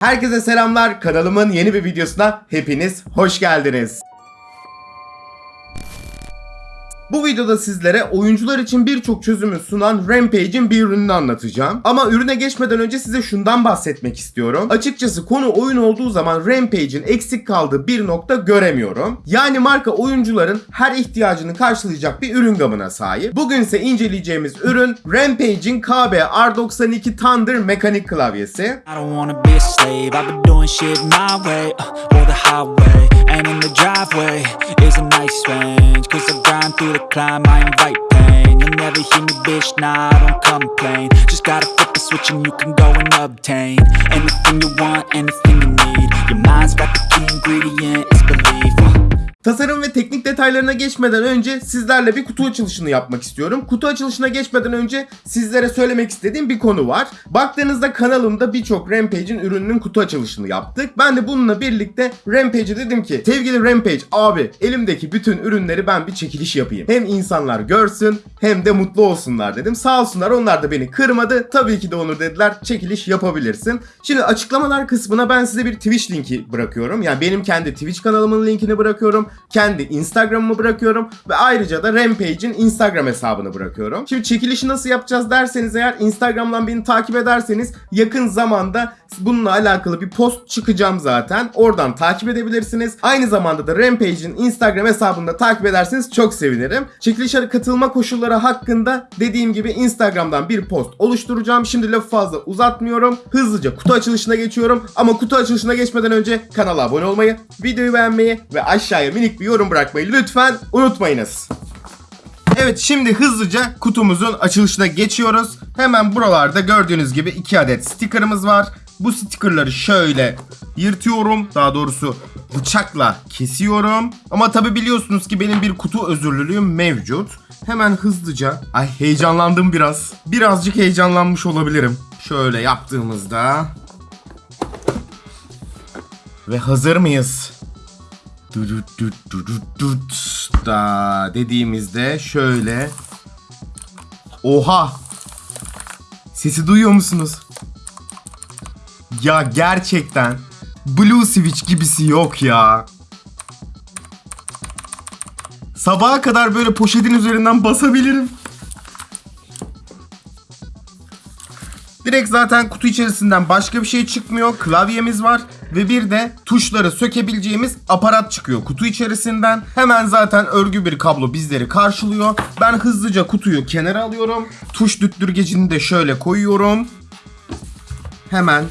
Herkese selamlar. Kanalımın yeni bir videosuna hepiniz hoş geldiniz. Bu videoda sizlere oyuncular için birçok çözümü sunan Rampage'in bir ürününü anlatacağım. Ama ürüne geçmeden önce size şundan bahsetmek istiyorum. Açıkçası konu oyun olduğu zaman Rampage'in eksik kaldığı bir nokta göremiyorum. Yani marka oyuncuların her ihtiyacını karşılayacak bir ürün gamına sahip. Bugün ise inceleyeceğimiz ürün Rampage'in KB R92 Thunder mekanik klavyesi. I Cause I grind through the climb, I invite pain. You'll never hear me, bitch, nah, I don't complain. Just gotta flip the switch and you can go and obtain anything you want, anything you need. Your mind's got the key ingredient, it's belief. Tasarım ve teknik detaylarına geçmeden önce sizlerle bir kutu açılışını yapmak istiyorum. Kutu açılışına geçmeden önce sizlere söylemek istediğim bir konu var. Baktığınızda kanalımda birçok Rampage'in ürününün kutu açılışını yaptık. Ben de bununla birlikte Rampage'e dedim ki sevgili Rampage abi elimdeki bütün ürünleri ben bir çekiliş yapayım. Hem insanlar görsün hem de mutlu olsunlar dedim. Sağ olsunlar onlar da beni kırmadı. Tabii ki de Onur dediler çekiliş yapabilirsin. Şimdi açıklamalar kısmına ben size bir Twitch linki bırakıyorum. Yani benim kendi Twitch kanalımın linkini bırakıyorum. Kendi Instagram'ımı bırakıyorum. Ve ayrıca da Rampage'in Instagram hesabını bırakıyorum. Şimdi çekilişi nasıl yapacağız derseniz eğer Instagram'dan beni takip ederseniz yakın zamanda bununla alakalı bir post çıkacağım zaten. Oradan takip edebilirsiniz. Aynı zamanda da Rampage'in Instagram hesabını da takip ederseniz çok sevinirim. Çekilişe katılma koşulları hakkında dediğim gibi Instagram'dan bir post oluşturacağım. Şimdi lafı fazla uzatmıyorum. Hızlıca kutu açılışına geçiyorum. Ama kutu açılışına geçmeden önce kanala abone olmayı, videoyu beğenmeyi ve aşağıya minik bir yorum bırakmayı lütfen unutmayınız. Evet şimdi hızlıca kutumuzun açılışına geçiyoruz. Hemen buralarda gördüğünüz gibi iki adet stickerımız var. Bu stickerları şöyle yırtıyorum. Daha doğrusu bıçakla kesiyorum. Ama tabi biliyorsunuz ki benim bir kutu özürlülüğüm mevcut. Hemen hızlıca. Ay heyecanlandım biraz. Birazcık heyecanlanmış olabilirim. Şöyle yaptığımızda. Ve hazır mıyız? Da dediğimizde şöyle. Oha! Sesi duyuyor musunuz? Ya gerçekten Blue Switch gibisi yok ya. Sabaha kadar böyle poşetin üzerinden basabilirim. Direkt zaten kutu içerisinden başka bir şey çıkmıyor. Klavyemiz var ve bir de tuşları sökebileceğimiz aparat çıkıyor kutu içerisinden. Hemen zaten örgü bir kablo bizleri karşılıyor. Ben hızlıca kutuyu kenara alıyorum. Tuş düttürgecini de şöyle koyuyorum. Hemen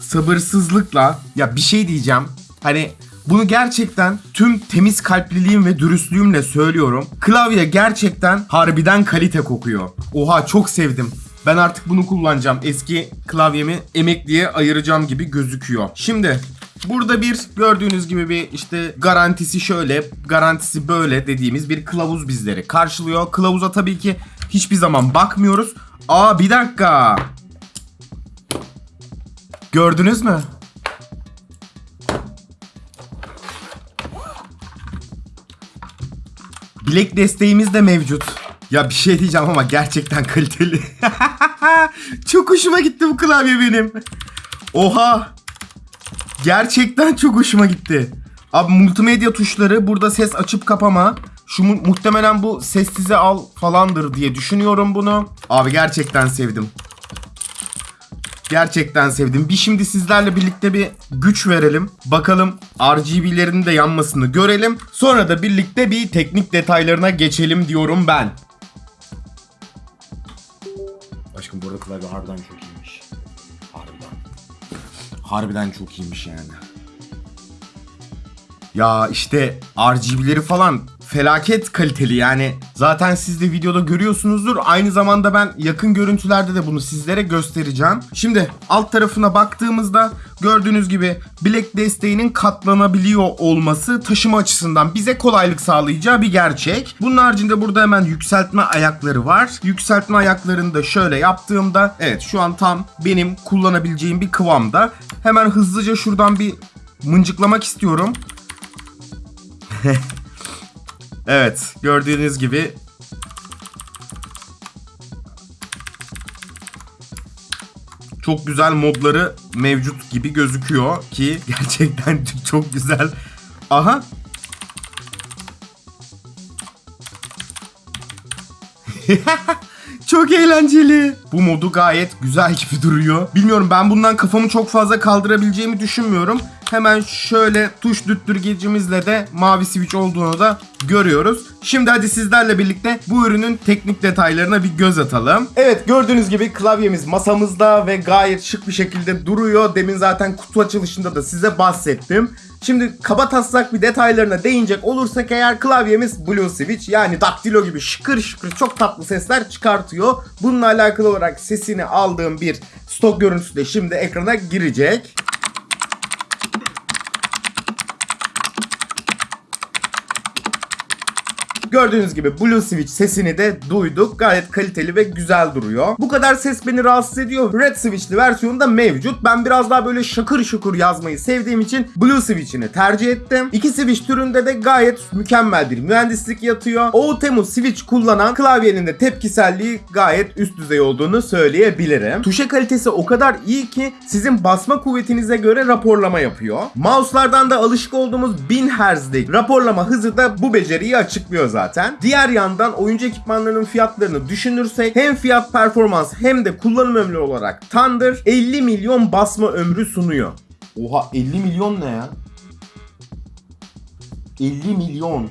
sabırsızlıkla ya bir şey diyeceğim. Hani bunu gerçekten tüm temiz kalpliliğim ve dürüstlüğümle söylüyorum. Klavye gerçekten harbiden kalite kokuyor. Oha çok sevdim. Ben artık bunu kullanacağım. Eski klavyemi emekliye ayıracağım gibi gözüküyor. Şimdi Burada bir gördüğünüz gibi bir işte garantisi şöyle, garantisi böyle dediğimiz bir kılavuz bizleri karşılıyor. Kılavuza tabii ki hiçbir zaman bakmıyoruz. Aa bir dakika. Gördünüz mü? Bilek desteğimiz de mevcut. Ya bir şey diyeceğim ama gerçekten kaliteli. çok hoşuma gitti bu klavye benim. Oha. Gerçekten çok hoşuma gitti. Abi multimedya tuşları burada ses açıp kapama. Şu mu- muhtemelen bu sessize al falandır diye düşünüyorum bunu. Abi gerçekten sevdim. Gerçekten sevdim. Bir şimdi sizlerle birlikte bir güç verelim. Bakalım RGB'lerin de yanmasını görelim. Sonra da birlikte bir teknik detaylarına geçelim diyorum ben. Aşkım bu klavye harbiden çok iyiymiş. Harbiden. Harbiden çok iyiymiş yani. Ya işte RGB'leri falan felaket kaliteli yani. Zaten siz de videoda görüyorsunuzdur. Aynı zamanda ben yakın görüntülerde de bunu sizlere göstereceğim. Şimdi alt tarafına baktığımızda gördüğünüz gibi bilek desteğinin katlanabiliyor olması taşıma açısından bize kolaylık sağlayacağı bir gerçek. Bunun haricinde burada hemen yükseltme ayakları var. Yükseltme ayaklarını da şöyle yaptığımda evet şu an tam benim kullanabileceğim bir kıvamda. Hemen hızlıca şuradan bir mıncıklamak istiyorum. Evet, gördüğünüz gibi çok güzel modları mevcut gibi gözüküyor ki gerçekten çok güzel. Aha. Çok eğlenceli. Bu modu gayet güzel gibi duruyor. Bilmiyorum ben bundan kafamı çok fazla kaldırabileceğimi düşünmüyorum. Hemen şöyle tuş düttürgecimizle de mavi switch olduğunu da görüyoruz. Şimdi hadi sizlerle birlikte bu ürünün teknik detaylarına bir göz atalım. Evet gördüğünüz gibi klavyemiz masamızda ve gayet şık bir şekilde duruyor. Demin zaten kutu açılışında da size bahsettim. Şimdi kaba taslak bir detaylarına değinecek olursak eğer klavyemiz Blue Switch yani daktilo gibi şıkır şıkır çok tatlı sesler çıkartıyor. Bununla alakalı olarak sesini aldığım bir stok görüntüsü de şimdi ekrana girecek. Gördüğünüz gibi Blue Switch sesini de duyduk. Gayet kaliteli ve güzel duruyor. Bu kadar ses beni rahatsız ediyor. Red Switch'li versiyonu da mevcut. Ben biraz daha böyle şakır şukur yazmayı sevdiğim için Blue Switch'ini tercih ettim. İki Switch türünde de gayet mükemmel bir mühendislik yatıyor. OTEMU Switch kullanan klavyenin de tepkiselliği gayet üst düzey olduğunu söyleyebilirim. Tuşe kalitesi o kadar iyi ki sizin basma kuvvetinize göre raporlama yapıyor. Mouse'lardan da alışık olduğumuz 1000 Hz'lik raporlama hızı da bu beceriyi açıklıyor zaten. Diğer yandan oyuncu ekipmanlarının fiyatlarını düşünürsek hem fiyat performans hem de kullanım ömrü olarak Thunder 50 milyon basma ömrü sunuyor. Oha 50 milyon ne ya? 50 milyon.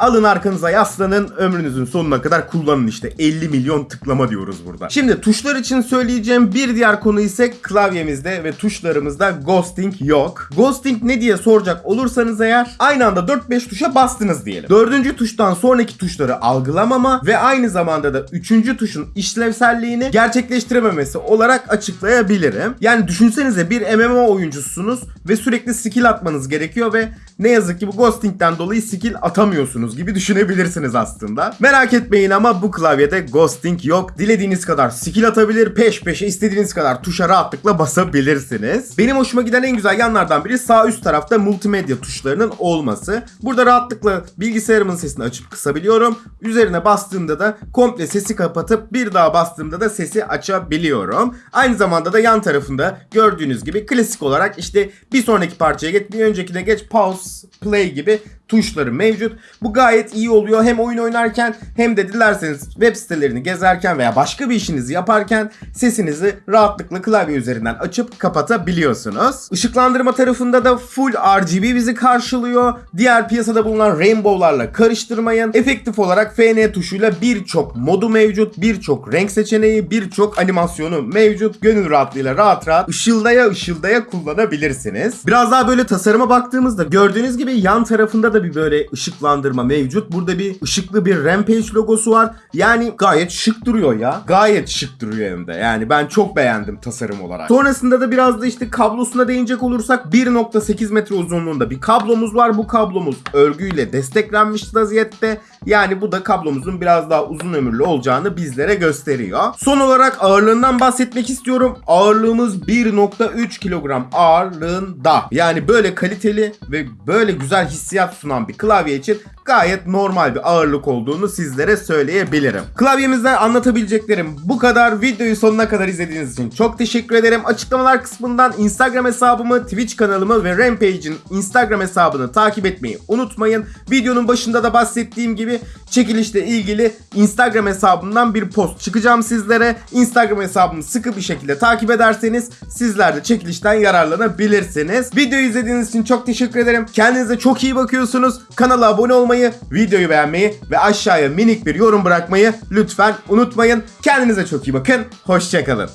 Alın arkanıza yaslanın ömrünüzün sonuna kadar kullanın işte 50 milyon tıklama diyoruz burada. Şimdi tuşlar için söyleyeceğim bir diğer konu ise klavyemizde ve tuşlarımızda ghosting yok. Ghosting ne diye soracak olursanız eğer aynı anda 4-5 tuşa bastınız diyelim. Dördüncü tuştan sonraki tuşları algılamama ve aynı zamanda da üçüncü tuşun işlevselliğini gerçekleştirememesi olarak açıklayabilirim. Yani düşünsenize bir MMO oyuncusunuz ve sürekli skill atmanız gerekiyor ve ne yazık ki bu ghosting'den dolayı skill atamıyorsunuz gibi düşünebilirsiniz aslında. Merak etmeyin ama bu klavyede ghosting yok. Dilediğiniz kadar skill atabilir, peş peşe istediğiniz kadar tuşa rahatlıkla basabilirsiniz. Benim hoşuma giden en güzel yanlardan biri sağ üst tarafta multimedya tuşlarının olması. Burada rahatlıkla bilgisayarımın sesini açıp kısabiliyorum. Üzerine bastığımda da komple sesi kapatıp bir daha bastığımda da sesi açabiliyorum. Aynı zamanda da yan tarafında gördüğünüz gibi klasik olarak işte bir sonraki parçaya geç, bir öncekine geç, pause, play gibi tuşları mevcut. Bu gayet iyi oluyor. Hem oyun oynarken hem de dilerseniz web sitelerini gezerken veya başka bir işinizi yaparken sesinizi rahatlıkla klavye üzerinden açıp kapatabiliyorsunuz. Işıklandırma tarafında da full RGB bizi karşılıyor. Diğer piyasada bulunan rainbow'larla karıştırmayın. Efektif olarak FN tuşuyla birçok modu mevcut. Birçok renk seçeneği, birçok animasyonu mevcut. Gönül rahatlığıyla rahat rahat ışıldaya ışıldaya kullanabilirsiniz. Biraz daha böyle tasarıma baktığımızda gördüğünüz gibi yan tarafında da bir böyle ışıklandırma mevcut. Burada bir ışıklı bir Rampage logosu var. Yani gayet şık duruyor ya. Gayet şık duruyor hem de. Yani ben çok beğendim tasarım olarak. Sonrasında da biraz da işte kablosuna değinecek olursak 1.8 metre uzunluğunda bir kablomuz var. Bu kablomuz örgüyle desteklenmiş vaziyette. Yani bu da kablomuzun biraz daha uzun ömürlü olacağını bizlere gösteriyor. Son olarak ağırlığından bahsetmek istiyorum. Ağırlığımız 1.3 kilogram ağırlığında. Yani böyle kaliteli ve böyle güzel hissiyat sunan bir klavye için gayet normal bir ağırlık olduğunu sizlere söyleyebilirim. Klavyemizden anlatabileceklerim bu kadar. Videoyu sonuna kadar izlediğiniz için çok teşekkür ederim. Açıklamalar kısmından Instagram hesabımı, Twitch kanalımı ve Rampage'in Instagram hesabını takip etmeyi unutmayın. Videonun başında da bahsettiğim gibi çekilişle ilgili Instagram hesabımdan bir post çıkacağım sizlere. Instagram hesabımı sıkı bir şekilde takip ederseniz sizler de çekilişten yararlanabilirsiniz. Videoyu izlediğiniz için çok teşekkür ederim. Kendinize çok iyi bakıyorsunuz. Kanala abone olmayı, videoyu beğenmeyi ve aşağıya minik bir yorum bırakmayı lütfen unutmayın. Kendinize çok iyi bakın. Hoşçakalın.